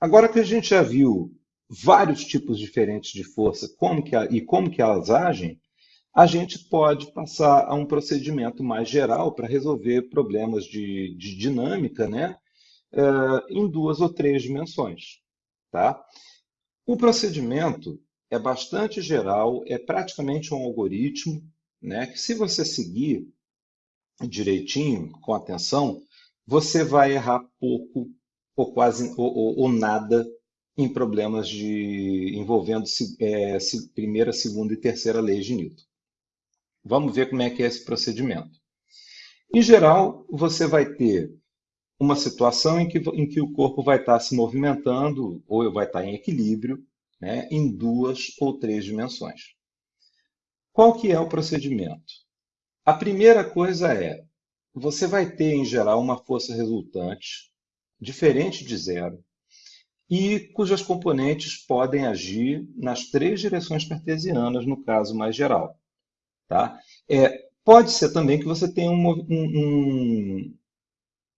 agora que a gente já viu vários tipos diferentes de força como que, e como que elas agem, a gente pode passar a um procedimento mais geral para resolver problemas de, de dinâmica né, uh, em duas ou três dimensões. Tá? O procedimento é bastante geral, é praticamente um algoritmo né, que se você seguir direitinho, com atenção, você vai errar pouco ou quase ou, ou, ou nada em problemas de envolvendo é, primeira, segunda e terceira leis de Newton. Vamos ver como é que é esse procedimento. Em geral, você vai ter uma situação em que, em que o corpo vai estar se movimentando ou vai estar em equilíbrio né, em duas ou três dimensões. Qual que é o procedimento? A primeira coisa é, você vai ter, em geral, uma força resultante diferente de zero e cujas componentes podem agir nas três direções cartesianas, no caso mais geral. Tá? É, pode ser também que você tenha um, um,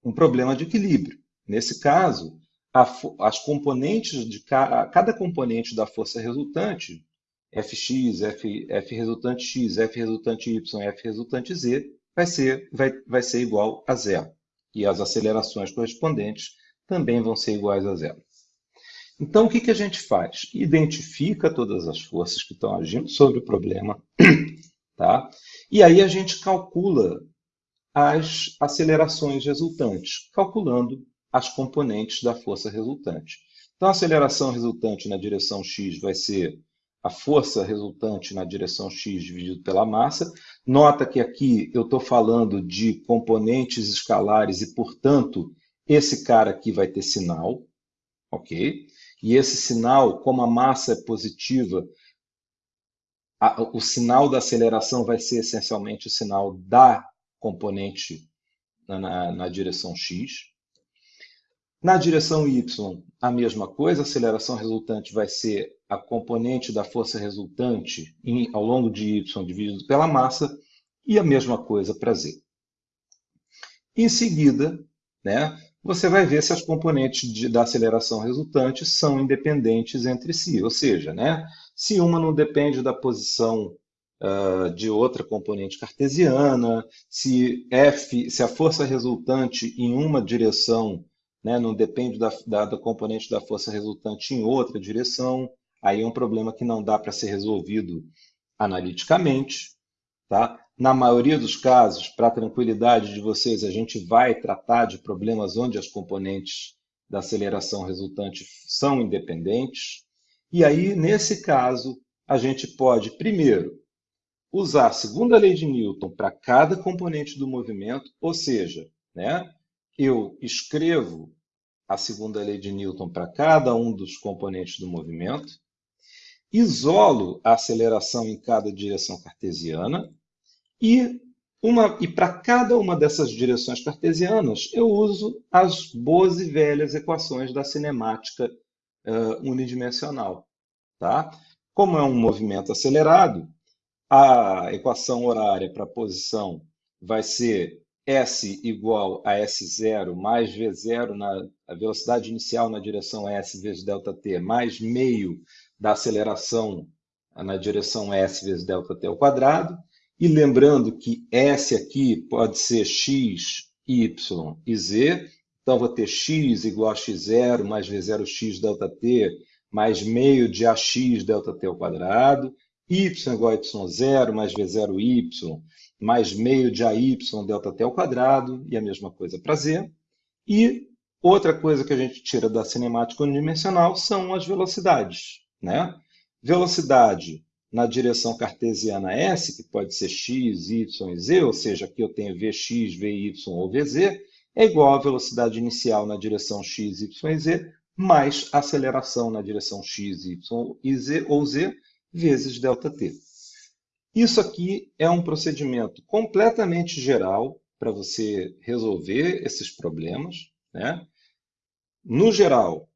um problema de equilíbrio. Nesse caso, a, as componentes de ca, cada componente da força resultante, Fx, F, F resultante x, F resultante y, F resultante z, vai ser, vai, vai ser igual a zero. E as acelerações correspondentes também vão ser iguais a zero. Então, o que, que a gente faz? Identifica todas as forças que estão agindo sobre o problema, tá? e aí a gente calcula as acelerações resultantes, calculando as componentes da força resultante. Então, a aceleração resultante na direção x vai ser a força resultante na direção x dividido pela massa. Nota que aqui eu estou falando de componentes escalares e, portanto, esse cara aqui vai ter sinal, ok? E esse sinal, como a massa é positiva, a, o sinal da aceleração vai ser essencialmente o sinal da componente na, na, na direção x. Na direção y, a mesma coisa, a aceleração resultante vai ser a componente da força resultante em, ao longo de y dividido pela massa, e a mesma coisa para z. Em seguida, né, você vai ver se as componentes de, da aceleração resultante são independentes entre si, ou seja, né, se uma não depende da posição uh, de outra componente cartesiana, se f, se a força resultante em uma direção né, não depende da, da, da componente da força resultante em outra direção, aí é um problema que não dá para ser resolvido analiticamente. Tá? Na maioria dos casos, para a tranquilidade de vocês, a gente vai tratar de problemas onde as componentes da aceleração resultante são independentes. E aí, nesse caso, a gente pode, primeiro, usar a segunda lei de Newton para cada componente do movimento, ou seja, né, eu escrevo a segunda lei de Newton para cada um dos componentes do movimento, isolo a aceleração em cada direção cartesiana e, e para cada uma dessas direções cartesianas eu uso as boas e velhas equações da cinemática uh, unidimensional. Tá? Como é um movimento acelerado, a equação horária para a posição vai ser S igual a S0 mais V0 na a velocidade inicial na direção S vezes ΔT mais meio da aceleração na direção S vezes ΔT ao quadrado. E lembrando que S aqui pode ser x, y e z. Então, vou ter x igual a x0 mais v0x ΔT mais meio de ax ΔT ao quadrado, y igual a y0 mais v0y mais meio de AY ΔT ao quadrado, e a mesma coisa para Z. E outra coisa que a gente tira da cinemática unidimensional são as velocidades. Né? Velocidade na direção cartesiana S, que pode ser x, y e z, ou seja, aqui eu tenho vx, vy ou vz, é igual à velocidade inicial na direção x, y e z, mais aceleração na direção x, y e z, ou z, vezes ΔT. Isso aqui é um procedimento completamente geral para você resolver esses problemas. Né? No geral,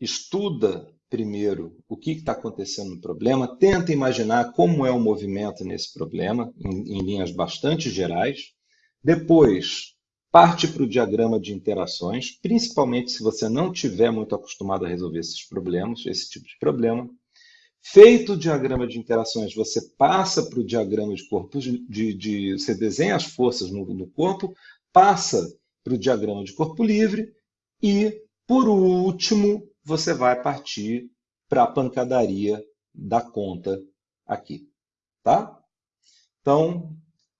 estuda primeiro o que está acontecendo no problema, tenta imaginar como é o movimento nesse problema, em, em linhas bastante gerais. Depois, parte para o diagrama de interações, principalmente se você não tiver muito acostumado a resolver esses problemas, esse tipo de problema. Feito o diagrama de interações, você passa para o diagrama de corpo, de, de, você desenha as forças no, no corpo, passa para o diagrama de corpo livre e, por último, você vai partir para a pancadaria da conta aqui, tá? Então,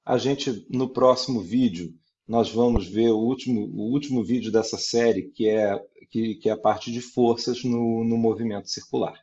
a gente, no próximo vídeo, nós vamos ver o último, o último vídeo dessa série, que é, que, que é a parte de forças no, no movimento circular.